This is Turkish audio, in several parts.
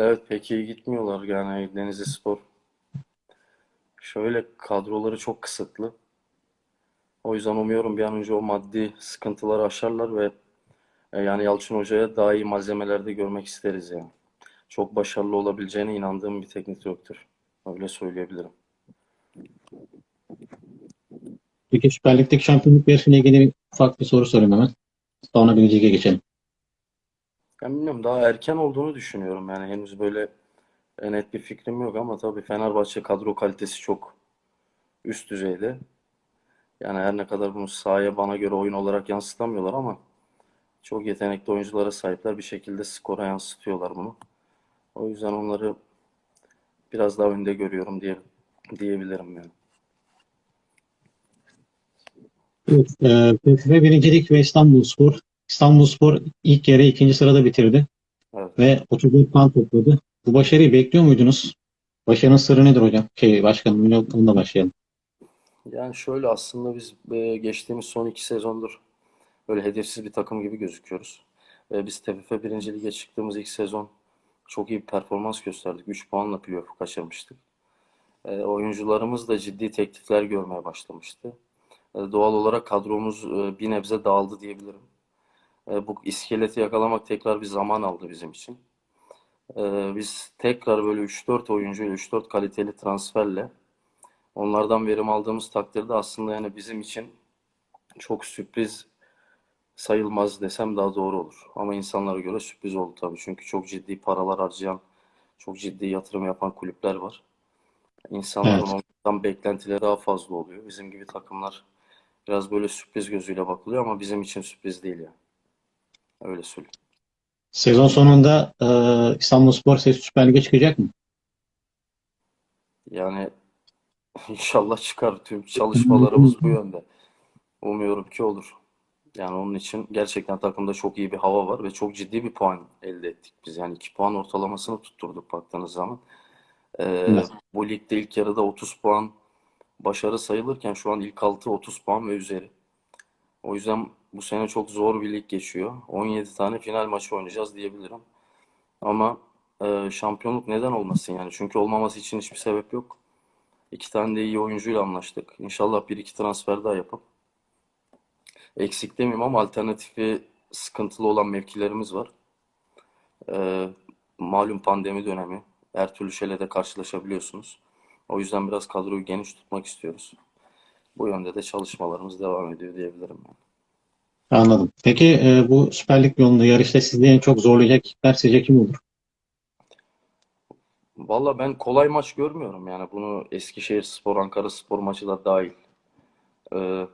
Evet pek iyi gitmiyorlar yani Denizli Spor. Şöyle kadroları çok kısıtlı. O yüzden umuyorum bir an önce o maddi sıkıntıları aşarlar ve e, yani Yalçın Hoca'ya daha iyi malzemelerde görmek isteriz yani. Çok başarılı olabileceğine inandığım bir teknik direktör. Öyle söyleyebilirim. Peki Süper Lig'deki şampiyonluk yarışıyla ilgili ufak bir soru sorayım hemen. Sonra bir geçelim. Ben bilmiyorum daha erken olduğunu düşünüyorum yani henüz böyle e, net bir fikrim yok ama tabii Fenerbahçe kadro kalitesi çok üst düzeyde. Yani her ne kadar bunu sahaya bana göre oyun olarak yansıtamıyorlar ama çok yetenekli oyunculara sahipler. Bir şekilde skora yansıtıyorlar bunu. O yüzden onları biraz daha önde görüyorum diye diyebilirim yani. Evet, e, ve birincilik ve İstanbulspor. İstanbulspor ilk yarı ikinci sırada bitirdi Evet. ve 34 puan topladı. Bu başarıyı bekliyor muydunuz? Başarının sırrı nedir hocam? Şey başkanım, onunla başlayalım. Yani şöyle aslında biz e, geçtiğimiz son iki sezondur böyle hedefsiz bir takım gibi gözüküyoruz. E, Biz TFF 1. Lig'e çıktığımız ilk sezon çok iyi bir performans gösterdik. 3 puanla playoff'u kaçırmıştık. E, Oyuncularımız da ciddi teklifler görmeye başlamıştı. Doğal olarak kadromuz bir nebze dağıldı diyebilirim. E, Bu iskeleti yakalamak tekrar bir zaman aldı bizim için. E, Biz tekrar böyle 3-4 oyuncuyla, 3-4 kaliteli transferle onlardan verim aldığımız takdirde aslında yani bizim için çok sürpriz sayılmaz desem daha doğru olur. Ama insanlara göre sürpriz oldu tabii. Çünkü çok ciddi paralar harcayan, çok ciddi yatırım yapan kulüpler var. İnsanların Evet. onlardan beklentileri daha fazla oluyor. Bizim gibi takımlar biraz böyle sürpriz gözüyle bakılıyor ama bizim için sürpriz değil yani. Öyle söyleyeyim. Sezon sonunda e, İstanbulspor ses Süper Lig'e çıkacak mı? Yani inşallah çıkar. Tüm çalışmalarımız bu yönde. Umuyorum ki olur. Yani onun için gerçekten takımda çok iyi bir hava var ve çok ciddi bir puan elde ettik biz. Yani 2 puan ortalamasını tutturduk baktığınız zaman. Ee, Evet. bu ligde ilk yarıda 30 puan başarı sayılırken şu an ilk 6 30 puan ve üzeri. O yüzden bu sene çok zor bir lig geçiyor. 17 tane final maçı oynayacağız diyebilirim. Ama e, şampiyonluk neden olmasın yani? Çünkü olmaması için hiçbir sebep yok. İki tane de iyi oyuncuyla anlaştık. İnşallah bir iki transfer daha yapıp eksik demeyeyim ama alternatifi sıkıntılı olan mevkilerimiz var. Ee, malum pandemi dönemi. Her türlü şeyle de karşılaşabiliyorsunuz. O yüzden biraz kadroyu geniş tutmak istiyoruz. Bu yönde de çalışmalarımız devam ediyor diyebilirim. yani. Anladım. Peki e, bu Süper Lig yolunda yarışta sizi en çok zorlayacak ekipler sizce kim olur? Valla ben kolay maç görmüyorum yani bunu Eskişehirspor, Ankaraspor maçı da dahil. Ee,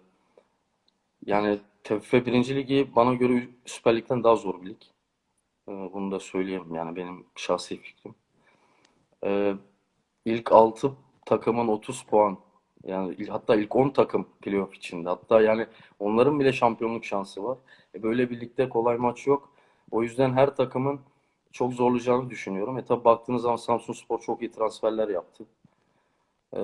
yani TFF 1. Ligi bana göre Süper Lig'den daha zor bir lig. Ee, bunu da söyleyeyim yani benim şahsi fikrim. Ee, ilk 6 takımın 30 puan yani hatta ilk 10 takım playoff içinde. Hatta yani onların bile şampiyonluk şansı var. E, böyle bir ligde kolay maç yok. O yüzden her takımın çok zorlayacağını düşünüyorum. E tabi baktığınız zaman Samsunspor çok iyi transferler yaptı. Ee,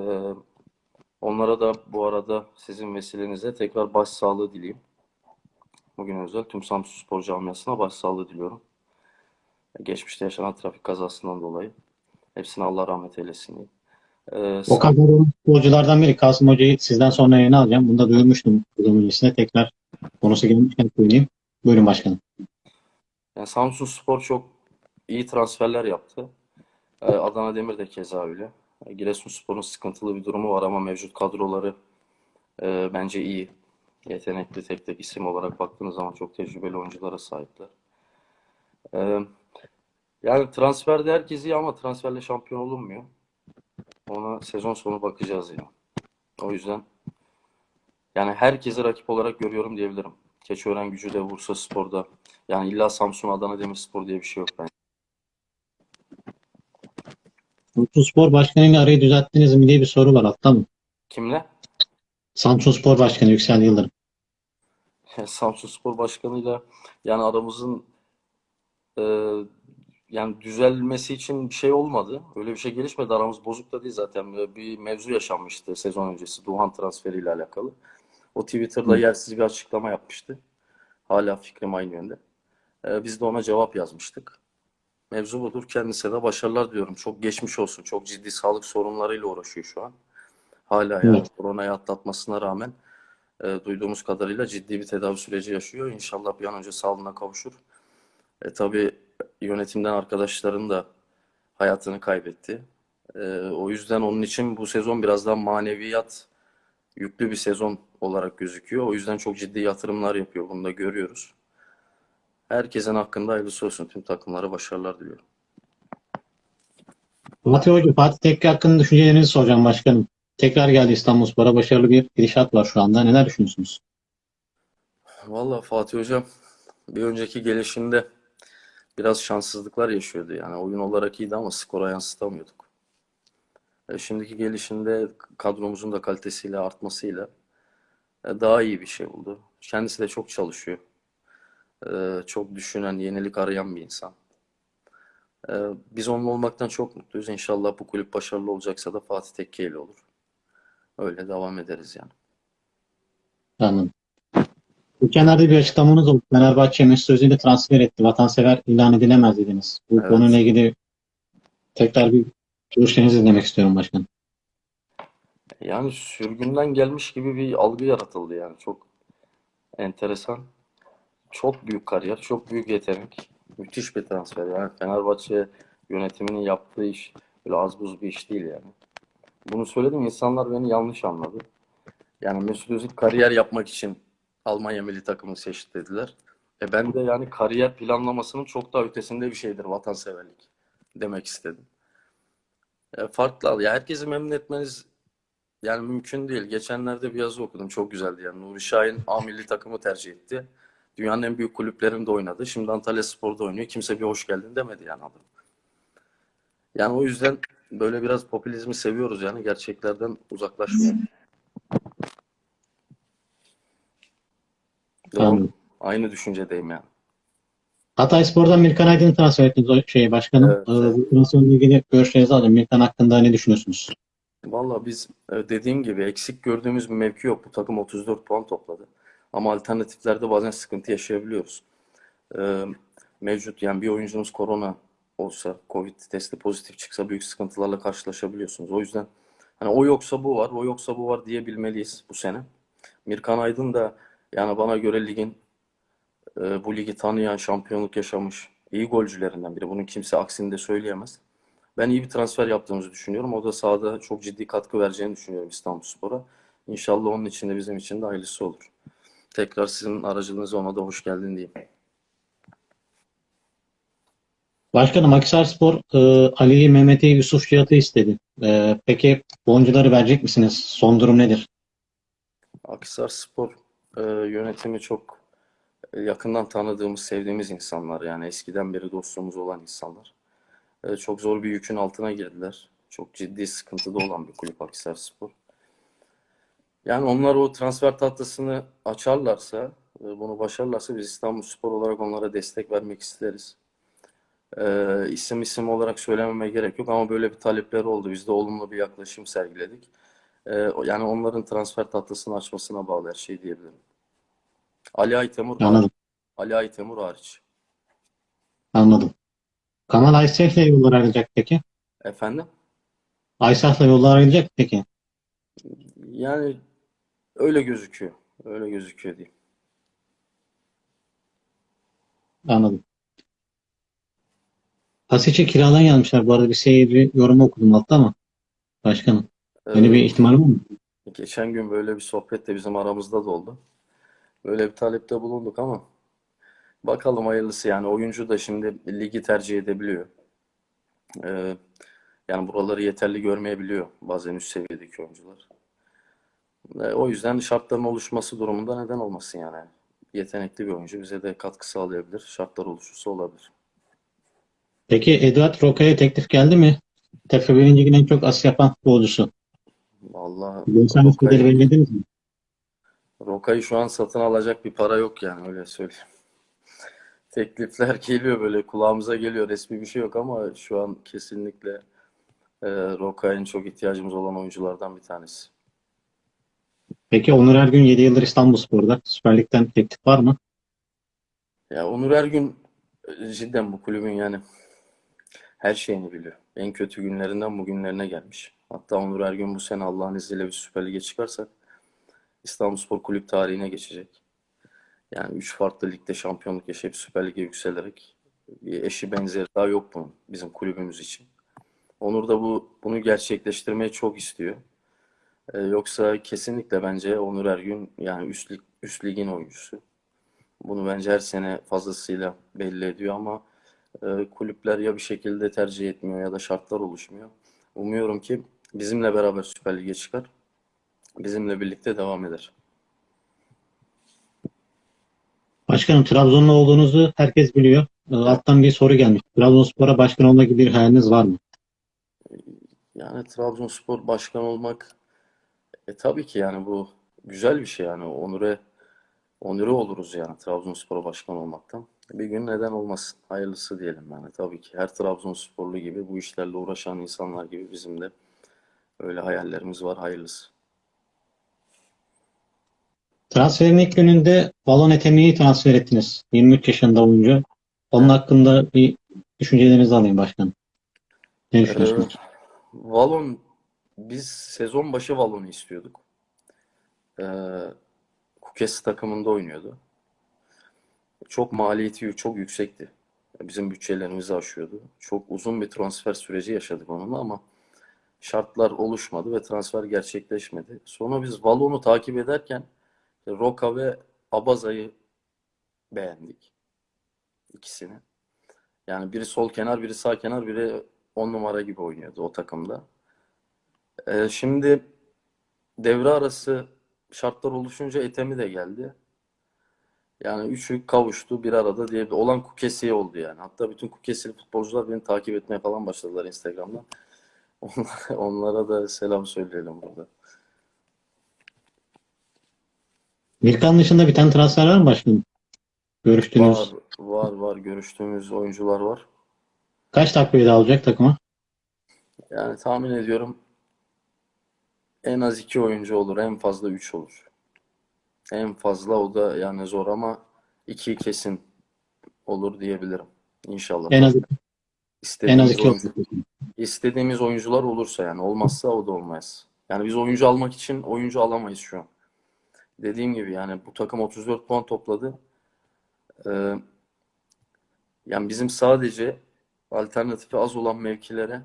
onlara da bu arada sizin vesilenize tekrar başsağlığı dileyim. Bugün özel tüm Samsunspor camiasına başsağlığı diliyorum. Geçmişte yaşanan trafik kazasından dolayı. Hepsine Allah rahmet eylesin diyeyim. Ee, O kadar futbolculardan biri Kasım Hoca'yı sizden sonra yayına alacağım. Bunu da duyurmuştum bunun öncesine. Tekrar konusu gelmişken söyleyeyim. Buyurun başkanım. yani Samsunspor çok iyi transferler yaptı. Ee, Adana Demir de keza öyle. Ee, Giresunspor'un sıkıntılı bir durumu var ama mevcut kadroları e, bence iyi. Yetenekli tek tek isim olarak baktığınız zaman çok tecrübeli oyunculara sahipler. Ee, yani transferde herkes iyi ama transferle şampiyon olunmuyor. Ona sezon sonu bakacağız yani. O yüzden yani herkesi rakip olarak görüyorum diyebilirim. Keçiören Gücü de Bursa Spor'da. Yani illa Samsun Adana Demirspor diye bir şey yok bence. Samsun Spor Başkanı'yla arayı düzelttiniz mi diye bir soru var hatta mı? Kimle? Samsun Spor Başkanı Yüksel Yıldırım. Samsun Spor Başkanı'yla yani aramızın e, yani düzelmesi için bir şey olmadı. Öyle bir şey gelişmedi. Aramız bozuk da değil zaten. Böyle Bir mevzu yaşanmıştı sezon öncesi Duhan transferiyle alakalı. O Twitter'da Hı. yersiz bir açıklama yapmıştı. Hala fikrim aynı yönde. E, biz de ona cevap yazmıştık. Mevzu budur. Kendisine de başarılar diliyorum. Çok geçmiş olsun. Çok ciddi sağlık sorunlarıyla uğraşıyor şu an. Hala yani Evet. koronayı atlatmasına rağmen e, duyduğumuz kadarıyla ciddi bir tedavi süreci yaşıyor. İnşallah bir an önce sağlığına kavuşur. E, tabii yönetimden arkadaşların da hayatını kaybetti. E, o yüzden onun için bu sezon biraz daha maneviyat yüklü bir sezon olarak gözüküyor. O yüzden çok ciddi yatırımlar yapıyor. Bunu da görüyoruz. Herkesin hakkında hayırlısı olsun. Tüm takımlara başarılar diliyorum. Fatih Hoca, Fatih Tekke hakkında düşüncelerinizi soracağım başkanım. Tekrar geldi İstanbulspor'a. Başarılı bir gidişat var şu anda. Neler düşünüyorsunuz? Vallahi Fatih Hocam bir önceki gelişinde biraz şanssızlıklar yaşıyordu. Yani oyun olarak iyiydi ama skora yansıtamıyorduk. E, şimdiki gelişinde kadromuzun da kalitesiyle artmasıyla e, daha iyi bir şey buldu. Kendisi de çok çalışıyor. E, çok düşünen, yenilik arayan bir insan. E, biz onunla olmaktan çok mutluyuz. İnşallah bu kulüp başarılı olacaksa da Fatih Tekke ile olur. Öyle devam ederiz yani. Anladım. Geçenlerde bir açıklamanız oldu. Fenerbahçe Mesut Özil'i transfer etti. Vatansever ilan edilemez dediniz. Bu Evet. konuyla ilgili tekrar bir görüşlerinizi dinlemek istiyorum başkanım. Yani sürgünden gelmiş gibi bir algı yaratıldı yani. Çok enteresan. Çok büyük kariyer, çok büyük yetenek. Müthiş bir transfer. Yani Fenerbahçe yönetiminin yaptığı iş böyle az buz bir iş değil yani. Bunu söyledim insanlar beni yanlış anladı. Yani Mesut Özil kariyer yapmak için Almanya milli takımını seçti dediler. E ben de yani kariyer planlamasının çok daha ötesinde bir şeydir vatanseverlik demek istedim. E farklı al. Ya herkesi memnun etmeniz yani mümkün değil. Geçenlerde bir yazı okudum. Çok güzeldi yani. Nuri Şahin A milli takımı tercih etti. Dünyanın en büyük kulüplerinde oynadı. Şimdi Antalya Spor'da oynuyor. Kimse bir hoş geldin demedi yani adam. Yani o yüzden böyle biraz popülizmi seviyoruz yani. Gerçeklerden uzaklaşmıyor. Doğru. Aynı düşüncedeyim yani. Hatayspor'dan Mirkan Aydın'ı transfer ettiniz o şey başkanım. Evet, Ee, transferle ilgili görüşlerinizi alayım. Mirkan hakkında ne düşünüyorsunuz? Valla biz e, dediğim gibi eksik gördüğümüz bir mevki yok. Bu takım 34 puan topladı. Ama alternatiflerde bazen sıkıntı yaşayabiliyoruz. Ee, mevcut yani bir oyuncunuz korona olsa, Covid testi pozitif çıksa büyük sıkıntılarla karşılaşabiliyorsunuz. O yüzden hani o yoksa bu var, o yoksa bu var diyebilmeliyiz bu sene. Mirkan Aydın da yani bana göre ligin e, bu ligi tanıyan, şampiyonluk yaşamış iyi golcülerinden biri. Bunun kimse aksini de söyleyemez. Ben iyi bir transfer yaptığımızı düşünüyorum. O da sahada çok ciddi katkı vereceğini düşünüyorum İstanbulspor'a. İnşallah onun için de bizim için de hayırlısı olur. Tekrar sizin aracılığınızla ona da hoş geldin diyeyim. Başkanım Akhisarspor e, Ali'yi, Mehmet'i, Yusuf Cihat'ı istedi. E, peki bu oyuncuları verecek misiniz? Son durum nedir? Akhisarspor e, yönetimi çok e, yakından tanıdığımız, sevdiğimiz insanlar. Yani eskiden beri dostluğumuz olan insanlar. E, çok zor bir yükün altına girdiler. Çok ciddi sıkıntıda olan bir kulüp Akhisarspor. Yani onlar o transfer tahtasını açarlarsa, e, bunu başarırlarsa biz İstanbulspor olarak onlara destek vermek isteriz. E, isim isim olarak söylememe gerek yok ama böyle bir talepleri oldu. Biz de olumlu bir yaklaşım sergiledik. E, yani onların transfer tahtasını açmasına bağlı her şey diyebilirim. Ali Aytemur. Anladım. Ali Aytemur hariç. Anladım. Kamal Aysef'le yollar ayrılacak peki? Efendim? Aysaf'la yollar ayrılacak peki? Yani öyle gözüküyor. Öyle gözüküyor diyeyim. Anladım. Hasic'i kiradan yazmışlar. Bu arada bir seyirci yorumu okudum altta ama. Başkanım. Öyle Ee, bir ihtimal var mı? Geçen gün böyle bir sohbet de bizim aramızda da oldu. Böyle bir talepte bulunduk ama bakalım hayırlısı yani oyuncu da şimdi ligi tercih edebiliyor. Ee, yani buraları yeterli görmeyebiliyor bazen üst seviyedeki oyuncular. Ee, o yüzden şartların oluşması durumunda neden olmasın yani. Yetenekli bir oyuncu bize de katkı sağlayabilir. Şartlar oluşursa olabilir. Peki Eduard Roca'ya teklif geldi mi? 1. Lig'in en çok asist yapan futbolcusu. Vallahi bedeli Roca'yı, belirlediniz mi? Roca'yı şu an satın alacak bir para yok yani öyle söyleyeyim. Teklifler geliyor böyle kulağımıza geliyor. Resmi bir şey yok ama şu an kesinlikle e, Roca'ya en çok ihtiyacımız olan oyunculardan bir tanesi. Peki Onur Ergün 7 yıldır İstanbulspor'da. Süper Lig'den teklif var mı? Ya Onur Ergün e, cidden bu kulübün yani her şeyini biliyor. En kötü günlerinden bugünlerine gelmiş. Hatta Onur Ergün bu sene Allah'ın izniyle bir Süper Lig'e çıkarsak İstanbulspor Kulüp tarihine geçecek. Yani üç farklı ligde şampiyonluk yaşayıp Süper Lig'e yükselerek eşi benzeri daha yok bunun bizim kulübümüz için. Onur da bu bunu gerçekleştirmeyi çok istiyor. Ee, yoksa kesinlikle bence Onur Ergün yani üst, lig, üst ligin oyuncusu. Bunu bence her sene fazlasıyla belli ediyor ama e, kulüpler ya bir şekilde tercih etmiyor ya da şartlar oluşmuyor. Umuyorum ki bizimle beraber Süper Lig'e çıkar. Bizimle birlikte devam eder. Başkanım Trabzonlu olduğunuzu herkes biliyor. Ee, Alttan bir soru gelmiş. Trabzonspor'a başkan olma gibi bir hayaliniz var mı? Yani Trabzonspor başkan olmak e, tabii ki yani bu güzel bir şey yani onure onure oluruz yani Trabzonspor'a başkan olmaktan. Bir gün neden olmasın? Hayırlısı diyelim yani tabii ki her Trabzonsporlu gibi bu işlerle uğraşan insanlar gibi bizim de öyle hayallerimiz var hayırlısı. Transferin ilk gününde Valon Etemi'yi transfer ettiniz. 23 yaşında oyuncu. Onun hakkında bir düşüncelerinizi alayım başkanım. Ne Ee, düşünüyorsunuz? Valon biz sezon başı Valon'u istiyorduk. Ee, Kukes takımında oynuyordu. Çok maliyeti çok yüksekti. Bizim bütçelerimizi aşıyordu. Çok uzun bir transfer süreci yaşadık onunla ama şartlar oluşmadı ve transfer gerçekleşmedi. Sonra biz Valon'u takip ederken Roka ve Abaza'yı beğendik. İkisini. Yani biri sol kenar, biri sağ kenar, biri on numara gibi oynuyordu o takımda. Ee, şimdi devre arası şartlar oluşunca Etemi de geldi. Yani üçü kavuştu bir arada diye olan Kukesi oldu yani. Hatta bütün Kukesili futbolcular beni takip etmeye falan başladılar Instagram'dan. Onlara, onlara da selam söyleyelim burada. Mirkan dışında bir tane transfer var mı başkanım? Görüştüğünüz. Var, var, var. Görüştüğümüz oyuncular var. Kaç takviye daha alacak takıma? Yani tahmin ediyorum en az iki oyuncu olur, en fazla üç olur. En fazla o da yani zor ama iki kesin olur diyebilirim. İnşallah. En az en az iki oyuncu- olacak. İstediğimiz oyuncular olursa yani olmazsa o da olmaz. Yani biz oyuncu almak için oyuncu alamayız şu an. Dediğim gibi yani bu takım 34 puan topladı. Ee, yani bizim sadece alternatifi az olan mevkilere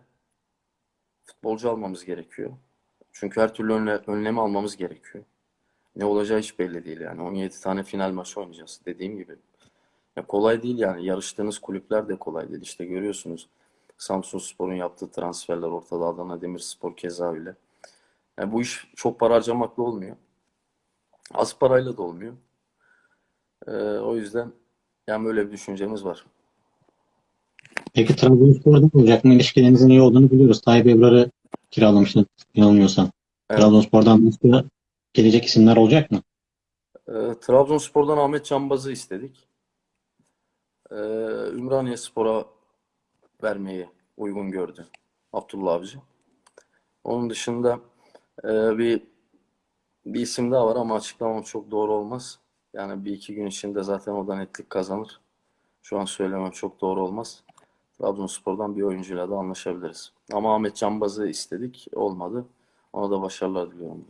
futbolcu almamız gerekiyor. Çünkü her türlü önle, önlemi almamız gerekiyor. Ne olacağı hiç belli değil yani. 17 tane final maçı oynayacağız dediğim gibi. Ya kolay değil yani. Yarıştığınız kulüpler de kolay değil. İşte görüyorsunuz Samsunspor'un yaptığı transferler ortada. Adana Demirspor keza öyle. Yani bu iş çok para harcamakla olmuyor. Az parayla da olmuyor. Ee, o yüzden yani böyle bir düşüncemiz var. Peki Trabzonspor'da olacak mı? İlişkilerinizin iyi olduğunu biliyoruz. Tayyip Ebrar'ı kiralamışsın yanılmıyorsam. Evet. Trabzonspor'dan başka gelecek isimler olacak mı? Ee, Trabzonspor'dan Ahmet Cambaz'ı istedik. Ee, Ümraniyespor'a vermeyi uygun gördü Abdullah Avcı. Onun dışında e, bir bir isim daha var ama açıklamam çok doğru olmaz. Yani bir iki gün içinde zaten o da netlik kazanır. Şu an söylemem çok doğru olmaz. Trabzonspor'dan bir oyuncuyla da anlaşabiliriz. Ama Ahmet Cambaz'ı istedik. Olmadı. Ona da başarılar diliyorum.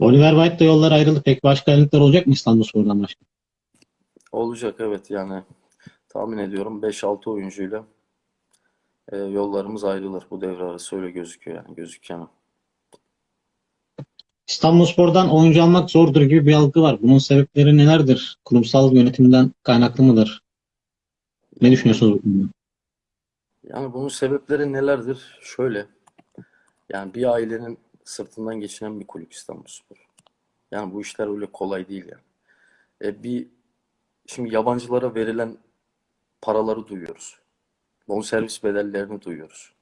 Oliver White da yollar ayrıldı. Peki başka ayrılıklar olacak mı İstanbulspor'dan başka? Olacak evet yani tahmin ediyorum 5-6 oyuncuyla e, yollarımız ayrılır. Bu devre arası öyle gözüküyor yani gözüken. İstanbulspor'dan oyuncu almak zordur gibi bir algı var. Bunun sebepleri nelerdir? Kurumsal yönetimden kaynaklı mıdır? Ne düşünüyorsunuz bu konuda? Yani bunun sebepleri nelerdir? Şöyle yani bir ailenin sırtından geçinen bir kulüp İstanbulspor. Yani bu işler öyle kolay değil yani. E, bir şimdi yabancılara verilen paraları duyuyoruz. Bonservis bedellerini duyuyoruz.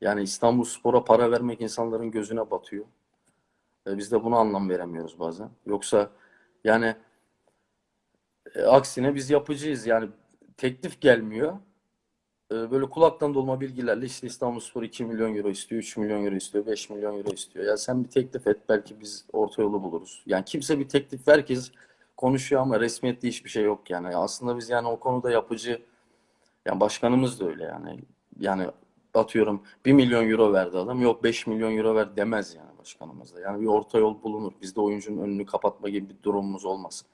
Yani İstanbulspor'a para vermek insanların gözüne batıyor. E, biz de buna anlam veremiyoruz bazen. Yoksa yani e, aksine biz yapıcıyız. Yani teklif gelmiyor. E, böyle kulaktan dolma bilgilerle işte İstanbulspor 2 milyon euro istiyor, 3 milyon euro istiyor, 5 milyon euro istiyor. Ya sen bir teklif et belki biz orta yolu buluruz. Yani kimse bir teklif herkes konuşuyor ama resmiyetli hiçbir şey yok yani. Aslında biz yani o konuda yapıcı Yani başkanımız da öyle yani. Yani atıyorum 1 milyon euro verdi adam. Yok 5 milyon euro ver demez yani başkanımız da. Yani bir orta yol bulunur. Bizde oyuncunun önünü kapatma gibi bir durumumuz olmaz.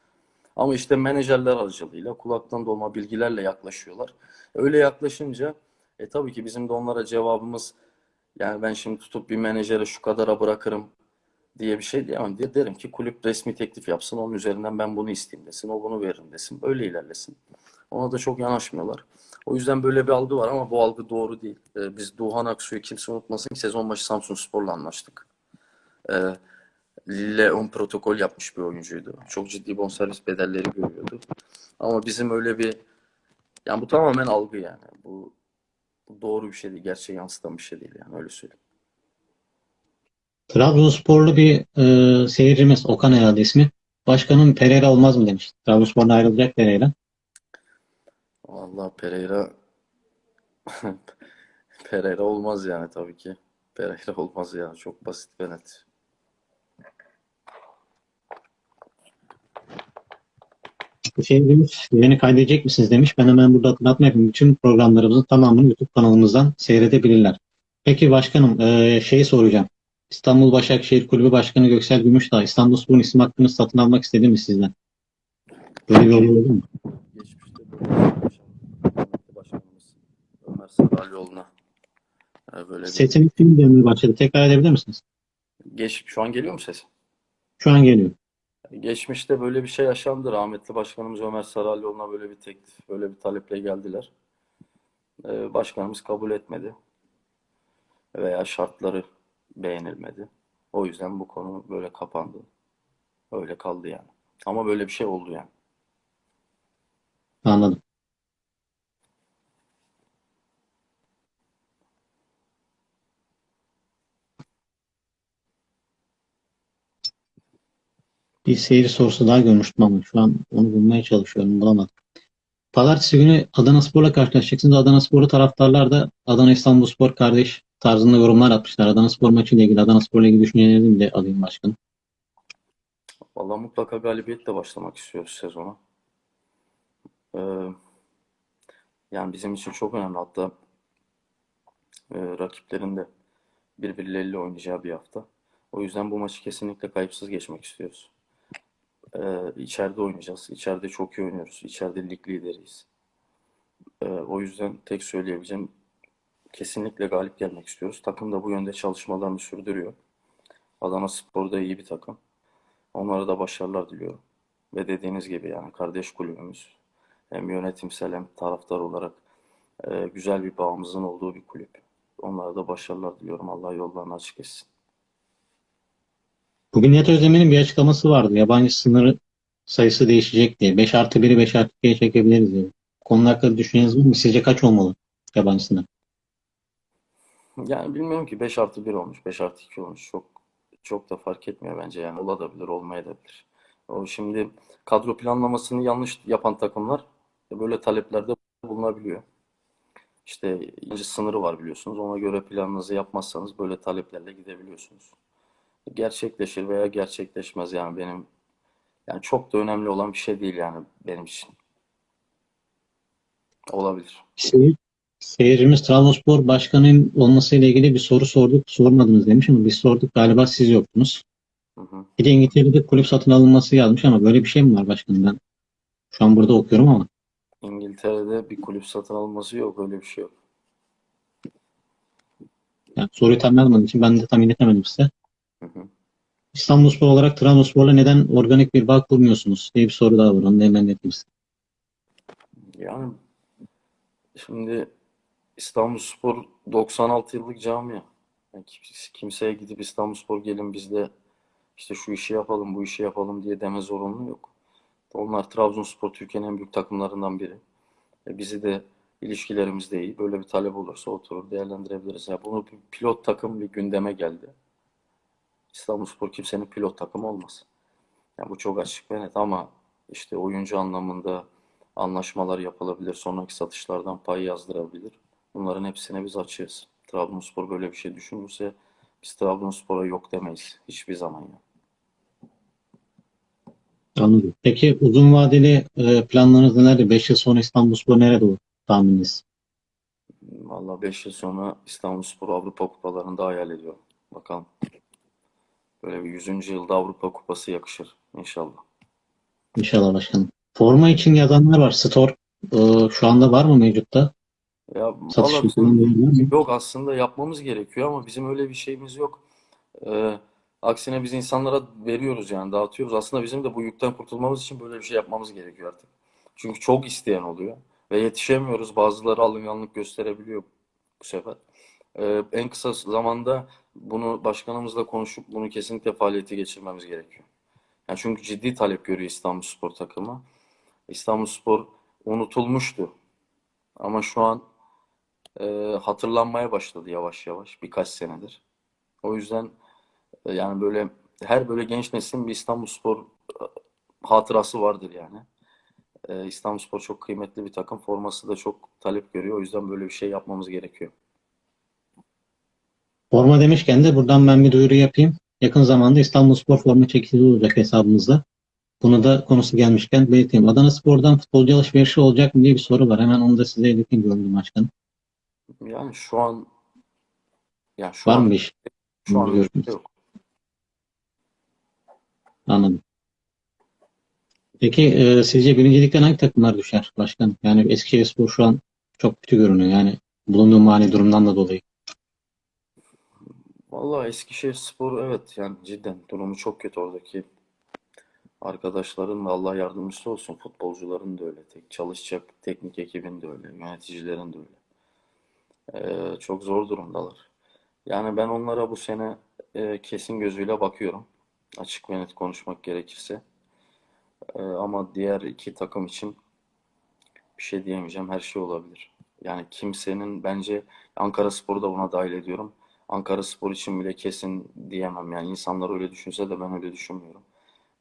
Ama işte menajerler aracılığıyla kulaktan dolma bilgilerle yaklaşıyorlar. Öyle yaklaşınca e tabii ki bizim de onlara cevabımız yani ben şimdi tutup bir menajere şu kadara bırakırım diye bir şey diyemem. De- Derim ki kulüp resmi teklif yapsın. Onun üzerinden ben bunu isteyeyim desin. O bunu veririm desin. Böyle ilerlesin. Ona da çok yanaşmıyorlar. O yüzden böyle bir algı var ama bu algı doğru değil. Ee, biz Doğan Aksu'yu kimse unutmasın ki sezon başı Samsunspor'la anlaştık. Ee, Lille ön protokol yapmış bir oyuncuydu. Çok ciddi bonservis bedelleri görüyordu. Ama bizim öyle bir yani bu tamamen algı yani. Bu, bu doğru bir şey değil. Gerçeği yansıtan bir şey değil yani öyle söyleyeyim. Trabzonsporlu bir e, seyircimiz Okan herhalde ismi. Başkanım Pereira olmaz mı demiş. Trabzonspor'dan ayrılacak Pereira. Vallahi Pereira Pereira olmaz yani tabii ki. Pereira olmaz yani. Çok basit ve net. Şey demiş, yeni kaydedecek misiniz demiş. Ben hemen burada hatırlatma yapayım. Bütün programlarımızın tamamını YouTube kanalımızdan seyredebilirler. Peki başkanım, e, şeyi soracağım. İstanbul Başakşehir Kulübü Başkanı Göksel Gümüşdağ, İstanbulspor'un isim hakkını satın almak istedi mi sizden? Böyle bir olay oldu mu? Geçmişte böyle bir şey yaşandı. Rahmetli Başkanımız Saralioğlu'na e, böyle bir Sesiniz kim gelmeye başladı? Tekrar edebilir misiniz? geç şu an geliyor mu ses? Şu an geliyor. Geçmişte böyle bir şey yaşandı. Rahmetli Başkanımız Ömer Saralioğlu'na böyle bir teklif, böyle bir taleple geldiler. E, başkanımız kabul etmedi veya şartları beğenilmedi. O yüzden bu konu böyle kapandı. Öyle kaldı yani. Ama böyle bir şey oldu yani. Anladım. Bir seyir sorusu daha görmüştüm ama şu an onu bulmaya çalışıyorum. Bulamadım. Pazartesi günü Adana Spor'la karşılaşacaksınız. Adana Spor'u taraftarlar da Adana İstanbulspor kardeş tarzında yorumlar atmışlar. Adana Spor maçıyla ilgili, Adana Spor'la ilgili düşüncelerinizi de alayım başkanım. Vallahi mutlaka galibiyetle başlamak istiyoruz sezona. Ee, yani bizim için çok önemli. Hatta e, rakiplerin de birbirleriyle oynayacağı bir hafta. O yüzden bu maçı kesinlikle kayıpsız geçmek istiyoruz. Ee, içeride oynayacağız. İçeride çok iyi oynuyoruz. İçeride lig lideriyiz. Ee, o yüzden tek söyleyebileceğim kesinlikle galip gelmek istiyoruz. Takım da bu yönde çalışmalarını sürdürüyor. Adana Spor da iyi bir takım. Onlara da başarılar diliyorum. Ve dediğiniz gibi yani kardeş kulübümüz hem yönetimsel hem taraftar olarak e, güzel bir bağımızın olduğu bir kulüp. Onlara da başarılar diliyorum. Allah yollarını açık etsin. Bugün Nihat Özdemir'in bir açıklaması vardı. Yabancı sınırı sayısı değişecek diye. 5 artı 1'i 5 artı 2'ye çekebiliriz diye. Konu hakkında düşünceniz var mı? Sizce kaç olmalı yabancı sınır? Yani bilmiyorum ki 5 artı 1 olmuş, 5 artı 2 olmuş. Çok çok da fark etmiyor bence yani olabilir, olmayabilir. O şimdi kadro planlamasını yanlış yapan takımlar böyle taleplerde bulunabiliyor. İşte ince sınırı var biliyorsunuz. Ona göre planınızı yapmazsanız böyle taleplerle gidebiliyorsunuz. Gerçekleşir veya gerçekleşmez yani benim yani çok da önemli olan bir şey değil yani benim için. Olabilir. Seyir, seyircimiz Trabzonspor başkanının olmasıyla ilgili bir soru sorduk. Sormadınız demiş ama biz sorduk. Galiba siz yoktunuz. Hı hı. Bir de İngiltere'de kulüp satın alınması yazmış ama böyle bir şey mi var başkanım? Ben şu an burada okuyorum ama. İngiltere'de bir kulüp satın alınması yok. Öyle bir şey yok. Yani soruyu tam yazmadığım için ben de tam iletemedim size. İstanbulspor olarak Trabzonspor'la neden organik bir bağ kurmuyorsunuz diye bir soru daha var. Onu da hemen size. Yani şimdi İstanbulspor 96 yıllık camia. Yani kim- kimseye gidip İstanbulspor gelin biz de işte şu işi yapalım, bu işi yapalım diye deme zorunlu yok. Onlar Trabzonspor Türkiye'nin en büyük takımlarından biri. E bizi de ilişkilerimiz de iyi. Böyle bir talep olursa oturur değerlendirebiliriz. Ya bunu bir pilot takım bir gündeme geldi. İstanbulspor kimsenin pilot takımı olmaz. Yani bu çok açık ve net ama işte oyuncu anlamında anlaşmalar yapılabilir. Sonraki satışlardan pay yazdırabilir. Bunların hepsine biz açığız. Trabzonspor böyle bir şey düşünürse biz Trabzonspor'a yok demeyiz. Hiçbir zaman ya. Anladım. Peki uzun vadeli e, planlarınız nelerdir? 5 yıl sonra İstanbulspor nerede olur? tahmininiz? Valla 5 yıl sonra İstanbulspor Avrupa Kupalarında hayal ediyorum. Bakalım. Böyle bir 100. yılda Avrupa Kupası yakışır inşallah. İnşallah başkanım. Forma için yazanlar var. Store e, şu anda var mı mevcutta? Ya Satış valla falan bizim var mı? yok aslında yapmamız gerekiyor ama bizim öyle bir şeyimiz yok. Ee, aksine biz insanlara veriyoruz yani dağıtıyoruz. Aslında bizim de bu yükten kurtulmamız için böyle bir şey yapmamız gerekiyor artık. Çünkü çok isteyen oluyor ve yetişemiyoruz. Bazıları alınganlık gösterebiliyor bu sefer. Ee, en kısa zamanda bunu başkanımızla konuşup bunu kesinlikle faaliyete geçirmemiz gerekiyor. Yani çünkü ciddi talep görüyor İstanbulspor takımı. İstanbulspor unutulmuştu. Ama şu an e, hatırlanmaya başladı yavaş yavaş birkaç senedir. O yüzden e, yani böyle her böyle genç neslin bir İstanbulspor e, hatırası vardır yani. E, İstanbulspor çok kıymetli bir takım. Forması da çok talep görüyor. O yüzden böyle bir şey yapmamız gerekiyor. Forma demişken de buradan ben bir duyuru yapayım. Yakın zamanda İstanbulspor forma çekilişi olacak hesabımızda. Bunu da konusu gelmişken belirteyim. Adana Spor'dan futbolcu alışverişi olacak mı diye bir soru var. Hemen onu da size ileteyim diyorum başkanım. Yani şu an yani şu Var an mı bir iş? şu an bir şey yok. Anladım. Peki e, sizce birincilikten hangi takımlar düşer başkanım? Yani Eskişehirspor şu an çok kötü görünüyor. Yani bulunduğu mali durumdan da dolayı. Vallahi Eskişehirspor evet yani cidden durumu çok kötü oradaki arkadaşların da Allah yardımcısı olsun. Futbolcuların da öyle. Tek çalışacak teknik ekibin de öyle. Yöneticilerin de öyle. Ee, çok zor durumdalar. Yani ben onlara bu sene e, kesin gözüyle bakıyorum. Açık ve net konuşmak gerekirse. Ee, ama diğer iki takım için bir şey diyemeyeceğim. Her şey olabilir. Yani kimsenin bence Ankaraspor'u da buna dahil ediyorum. Ankaraspor için bile kesin diyemem. Yani insanlar öyle düşünse de ben öyle düşünmüyorum.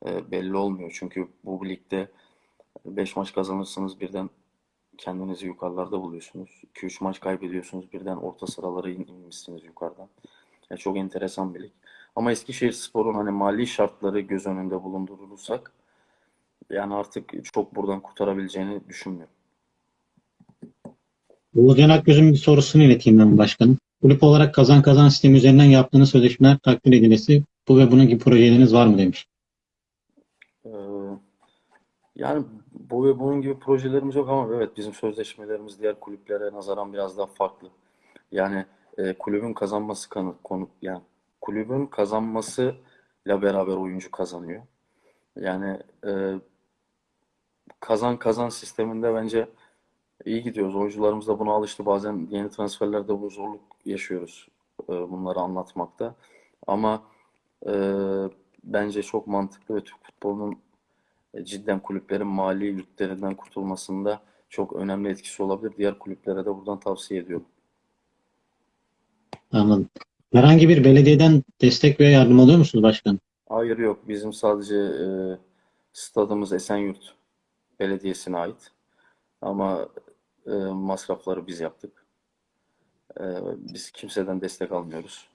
Ee, belli olmuyor. Çünkü bu ligde 5 maç kazanırsınız birden kendinizi yukarılarda buluyorsunuz. 2-3 maç kaybediyorsunuz birden orta sıralara in- inmişsiniz yukarıdan. Ya çok enteresan bir lig. Ama Eskişehirspor'un hani mali şartları göz önünde bulundurursak yani artık çok buradan kurtarabileceğini düşünmüyorum. Oğuzcan Akgöz'ün bir sorusunu ileteyim ben başkanım. Kulüp olarak kazan kazan sistemi üzerinden yaptığınız sözleşmeler takdir edilesi bu ve bunun gibi projeleriniz var mı demiş. Ee, yani bu ve bunun gibi projelerimiz yok ama evet bizim sözleşmelerimiz diğer kulüplere nazaran biraz daha farklı. Yani e, kulübün kazanması kanı, konu yani kulübün kazanmasıyla beraber oyuncu kazanıyor. Yani e, kazan kazan sisteminde bence iyi gidiyoruz. Oyuncularımız da buna alıştı. Bazen yeni transferlerde bu zorluk yaşıyoruz e, bunları anlatmakta. Ama e, bence çok mantıklı ve Türk futbolunun e, cidden kulüplerin mali yüklerinden kurtulmasında çok önemli etkisi olabilir. Diğer kulüplere de buradan tavsiye ediyorum. Anladım. Herhangi bir belediyeden destek veya yardım alıyor musunuz başkanım? Hayır yok. Bizim sadece e, stadımız Esenyurt Belediyesi'ne ait. Ama e, masrafları biz yaptık. E, biz kimseden destek almıyoruz.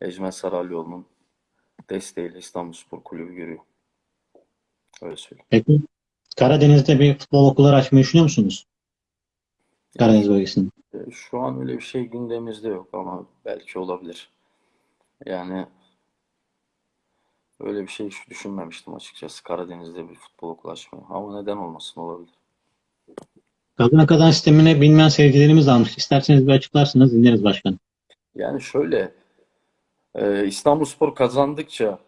Ecmen Saralyoğlu'nun desteğiyle İstanbulspor Kulübü görüyor. Öyle söyleyeyim. Peki Karadeniz'de bir futbol okulları açmayı düşünüyor musunuz? Karadeniz bölgesinde. E, Şu an öyle bir şey gündemimizde yok ama belki olabilir. Yani öyle bir şey hiç düşünmemiştim açıkçası Karadeniz'de bir futbol okulu açmayı. Ama neden olmasın olabilir. Kazan kazan sistemine bilmeyen seyircilerimiz almış. İsterseniz bir açıklarsınız dinleriz başkanım. Yani şöyle e, İstanbulspor kazandıkça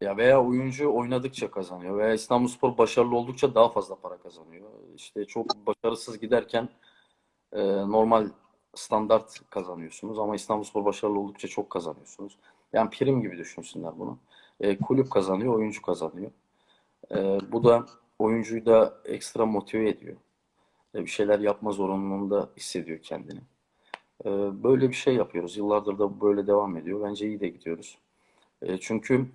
ya veya oyuncu oynadıkça kazanıyor veya İstanbulspor başarılı oldukça daha fazla para kazanıyor. İşte çok başarısız giderken e, normal standart kazanıyorsunuz ama İstanbulspor başarılı oldukça çok kazanıyorsunuz. Yani prim gibi düşünsünler bunu. E, kulüp kazanıyor, oyuncu kazanıyor. E, bu da oyuncuyu da ekstra motive ediyor. Bir şeyler yapma zorunluluğunda hissediyor kendini. E, böyle bir şey yapıyoruz. Yıllardır da böyle devam ediyor. Bence iyi de gidiyoruz. E, çünkü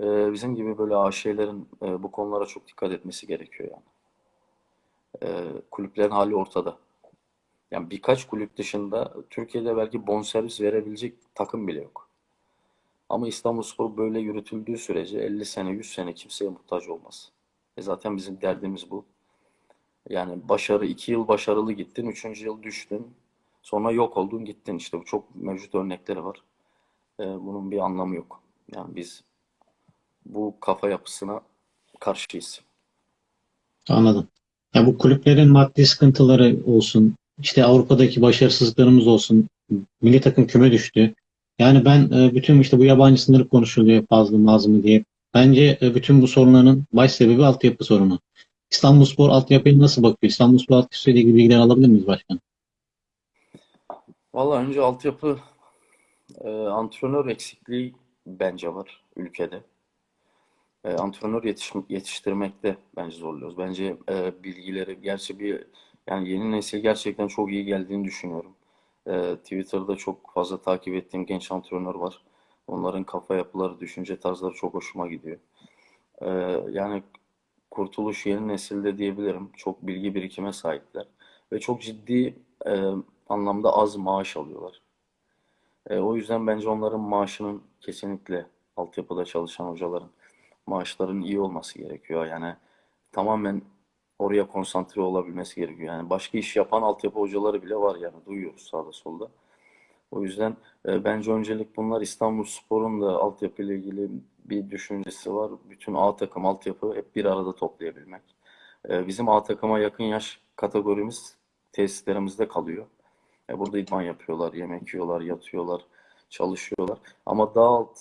e, bizim gibi böyle AŞ'lerin e, bu konulara çok dikkat etmesi gerekiyor yani. E, kulüplerin hali ortada. Yani birkaç kulüp dışında Türkiye'de belki bonservis verebilecek takım bile yok. Ama İstanbulspor böyle yürütüldüğü sürece 50 sene, 100 sene kimseye muhtaç olmaz. E zaten bizim derdimiz bu. Yani başarı, iki yıl başarılı gittin, üçüncü yıl düştün. Sonra yok oldun gittin. İşte bu çok mevcut örnekleri var. Ee, bunun bir anlamı yok. Yani biz bu kafa yapısına karşıyız. Anladım. Ya bu kulüplerin maddi sıkıntıları olsun, işte Avrupa'daki başarısızlıklarımız olsun, milli takım küme düştü. Yani ben e, bütün işte bu yabancı sınırı konuşuluyor fazla mı diye. Bence e, bütün bu sorunların baş sebebi altyapı sorunu. İstanbulspor altyapıya nasıl bakıyor? İstanbulspor altyapısı ile ilgili bilgiler alabilir miyiz başkan? Vallahi önce altyapı e, antrenör eksikliği bence var ülkede. E, antrenör yetiş- yetiştirmekte bence zorluyoruz. Bence e, bilgileri gerçi bir yani yeni nesil gerçekten çok iyi geldiğini düşünüyorum. E, Twitter'da çok fazla takip ettiğim genç antrenör var. Onların kafa yapıları, düşünce tarzları çok hoşuma gidiyor. E, yani kurtuluş yeni nesilde diyebilirim. Çok bilgi birikime sahipler ve çok ciddi e, anlamda az maaş alıyorlar. E, o yüzden bence onların maaşının kesinlikle altyapıda çalışan hocaların maaşların iyi olması gerekiyor. Yani tamamen oraya konsantre olabilmesi gerekiyor. Yani başka iş yapan altyapı hocaları bile var yani duyuyoruz sağda solda. O yüzden e, bence öncelik bunlar İstanbulspor'un da altyapı ile ilgili bir düşüncesi var. Bütün A takım altyapı hep bir arada toplayabilmek. E, bizim A takıma yakın yaş kategorimiz tesislerimizde kalıyor. E, burada idman yapıyorlar, yemek yiyorlar, yatıyorlar, çalışıyorlar. Ama daha alt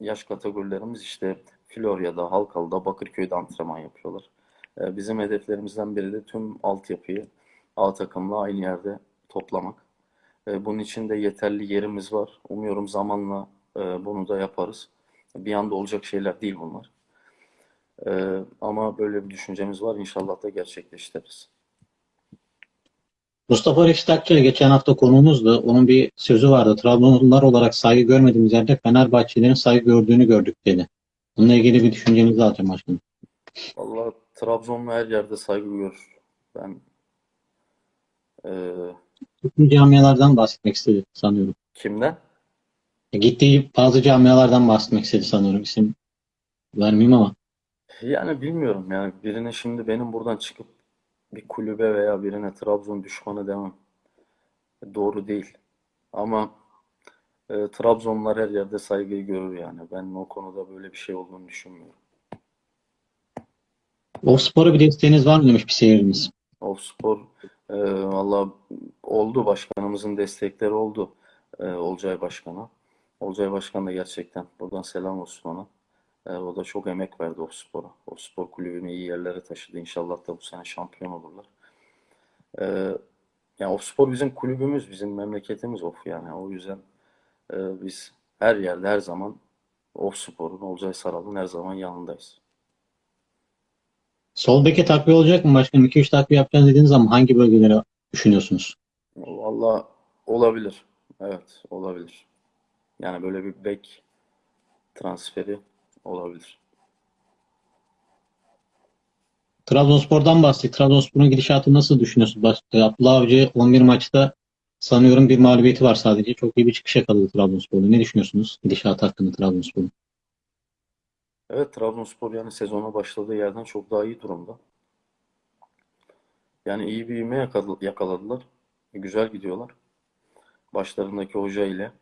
yaş kategorilerimiz işte Florya'da, Halkalı'da, Bakırköy'de antrenman yapıyorlar. E, bizim hedeflerimizden biri de tüm altyapıyı A takımla aynı yerde toplamak. E, bunun için de yeterli yerimiz var. Umuyorum zamanla e, bunu da yaparız. Bir anda olacak şeyler değil bunlar. E, ama böyle bir düşüncemiz var. İnşallah da gerçekleştiririz. Mustafa Reşit geçen hafta konuğumuzdu. Onun bir sözü vardı. Trabzonlular olarak saygı görmediğimiz yerde Fenerbahçelilerin saygı gördüğünü gördük dedi. Bununla ilgili bir düşüncenizi alacağım başkanım. Vallahi Trabzonlu her yerde saygı görür. Ben e, Gittiği camialardan bahsetmek istedi sanıyorum. kimden? Gittiği bazı camialardan bahsetmek istedi sanıyorum. İsim vermeyeyim ama. Yani bilmiyorum yani birine şimdi benim buradan çıkıp bir kulübe veya birine Trabzon düşmanı demem doğru değil. Ama e, Trabzonlular her yerde saygıyı görür yani. Ben o konuda böyle bir şey olduğunu düşünmüyorum. O spora bir desteğiniz var mı demiş bir seyircimiz. Ofspor e, valla oldu başkanımızın destekleri oldu e, Olcay Başkan'a. Olcay Başkan da gerçekten buradan selam olsun ona. E, o da çok emek verdi Ofspor'a. Ofspor kulübünü iyi yerlere taşıdı. İnşallah da bu sene şampiyon olurlar. E, yani Ofspor bizim kulübümüz, bizim memleketimiz Of yani. O yüzden e, biz her yerde her zaman Ofspor'un, Olcay Saral'ın her zaman yanındayız. Sol beke takviye olacak mı başkanım? 2-3 takviye yapacağız dediğiniz zaman hangi bölgelere düşünüyorsunuz? Valla olabilir. Evet, olabilir. Yani böyle bir bek transferi olabilir. Trabzonspor'dan bahsettik. Trabzonspor'un gidişatı nasıl düşünüyorsunuz? Abdullah Avcı 11 maçta sanıyorum bir mağlubiyeti var sadece. Çok iyi bir çıkış yakaladı Trabzonspor'da. Ne düşünüyorsunuz gidişat hakkında Trabzonspor'un? Evet, Trabzonspor yani sezona başladığı yerden çok daha iyi durumda. Yani iyi bir ivme yakaladı- yakaladılar. Güzel gidiyorlar. Başlarındaki hoca ile.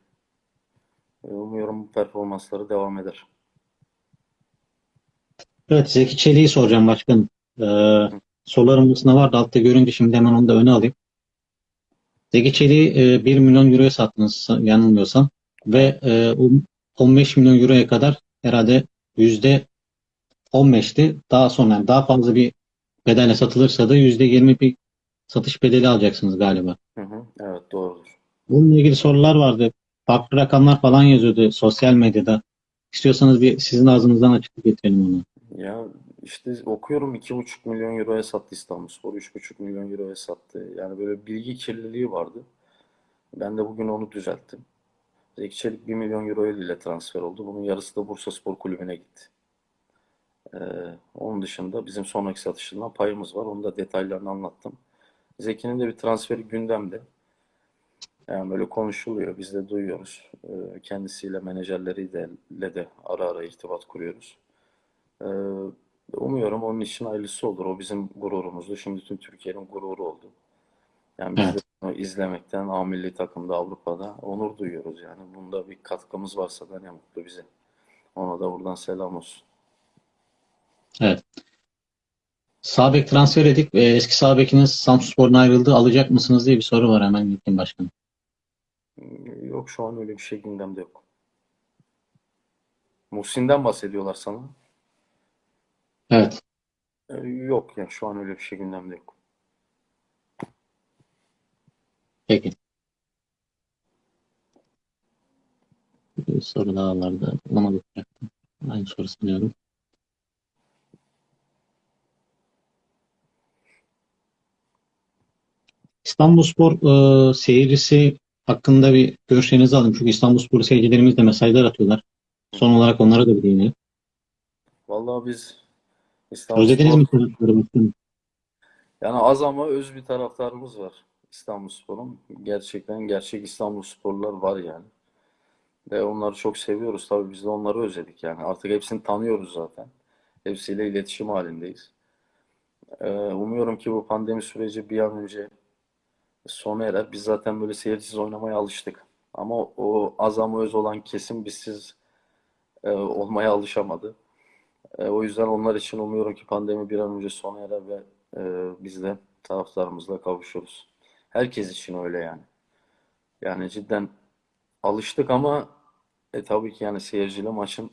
E, Umuyorum bu performansları devam eder. Evet Zeki Çelik'i soracağım başkanım. Ee, sorularım arasında vardı. Altta görünce şimdi hemen onu da öne alayım. Zeki Çelik'i e, 1 milyon euroya sattınız yanılmıyorsam. Ve e, o 15 milyon euroya kadar herhalde yüzde 15'ti. Daha sonra yani daha fazla bir bedelle satılırsa da yüzde 20 bir satış bedeli alacaksınız galiba. Hı hı, evet doğrudur. Bununla ilgili sorular vardı. Farklı rakamlar falan yazıyordu sosyal medyada. İstiyorsanız bir sizin ağzınızdan açıklık getirelim onu. Ya işte okuyorum 2,5 milyon euroya sattı İstanbulspor, 3,5 milyon euroya sattı. Yani böyle bilgi kirliliği vardı. Ben de bugün onu düzelttim. Zeki Çelik 1 milyon euro ile transfer oldu. Bunun yarısı da Bursaspor Kulübü'ne gitti. Ee, onun dışında bizim sonraki satışından payımız var. Onu da detaylarını anlattım. Zeki'nin de bir transferi gündemde. Yani böyle konuşuluyor. Biz de duyuyoruz. Ee, kendisiyle menajerleriyle de, de ara ara irtibat kuruyoruz. Ee, Umuyorum onun için hayırlısı olur. O bizim gururumuzdu. Şimdi tüm Türkiye'nin gururu oldu. Yani biz de Evet. bunu izlemekten A milli takımda Avrupa'da onur duyuyoruz yani. Bunda bir katkımız varsa da ne mutlu bize. Ona da buradan selam olsun. Evet. Sağ bek transfer edip e, eski sağ bekiniz Samsunspor'dan ayrıldı. Alacak mısınız diye bir soru var hemen gittim başkanım. Yok şu an öyle bir şey gündemde yok. Muhsin'den bahsediyorlar sana. Evet. Ee, Yok yani şu an öyle bir şey gündemde yok. Peki. Bir soru daha vardı. Bulamadık. Aynı soru sanıyorum. İstanbulspor e, seyircisi hakkında bir görüşlerinizi alayım. Çünkü İstanbulspor seyircilerimiz de mesajlar atıyorlar. Son olarak onlara da bir değinelim. Vallahi biz Özlediniz mi İstanbulspor taraftarı başkanım? yani az ama öz bir taraftarımız var İstanbulspor'un. Gerçekten gerçek İstanbulsporlular var yani. Ve onları çok seviyoruz. Tabii biz de onları özledik yani. Artık hepsini tanıyoruz zaten. Hepsiyle iletişim halindeyiz. Ee, umuyorum ki bu pandemi süreci bir an önce sona erer. Biz zaten böyle seyircisiz oynamaya alıştık. Ama o az ama öz olan kesim bizsiz e, olmaya alışamadı. E, o yüzden onlar için umuyorum ki pandemi bir an önce sona erer ve e, biz de taraftarımızla kavuşuruz. Herkes için öyle yani. Yani cidden alıştık ama e, tabii ki yani seyirciyle maçın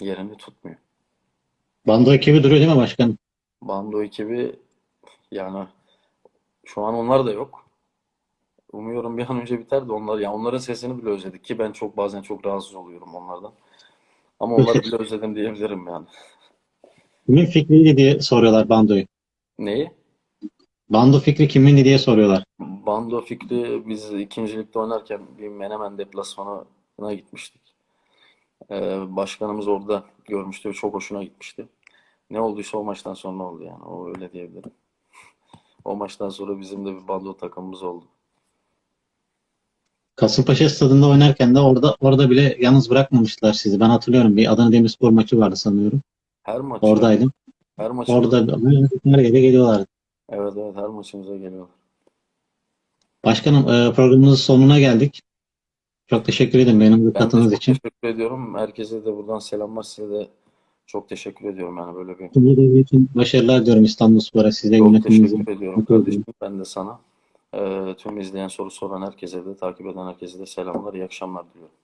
yerini tutmuyor. Bando ekibi duruyor değil mi başkanım? Bando ekibi yani şu an onlar da yok. Umuyorum bir an önce biter de onlar yani onların sesini bile özledik ki ben çok bazen çok rahatsız oluyorum onlardan. Ama onları bile özledim diyebilirim yani. Kimin fikriydi diye soruyorlar Bando'yu. Neyi? Bando fikri kimindi diye soruyorlar. Bando fikri biz ikincilikte oynarken bir Menemen deplasmanına gitmiştik. Ee, başkanımız orada görmüştü ve çok hoşuna gitmişti. Ne olduysa o maçtan sonra oldu yani. O öyle diyebilirim. O maçtan sonra bizim de bir bando takımımız oldu. Kasımpaşa stadında oynarken de orada orada bile yalnız bırakmamışlar sizi. Ben hatırlıyorum bir Adana Demirspor maçı vardı sanıyorum. Her maçı, Oradaydım. her maçımıza, Orada her yere geliyorlardı. Evet evet her maçımıza geliyorlar. Başkanım e, programımızın sonuna geldik. Çok teşekkür ederim benim çok için. teşekkür ediyorum. Herkese de buradan selamlar. Size de çok teşekkür ediyorum yani böyle bir Tüm devre için başarılar diyorum İstanbulspor'a, size Çok teşekkür ediyorum kardeşim. Ben de sana. Ee, tüm izleyen soru soran herkese de takip eden herkese de selamlar. İyi akşamlar diliyorum.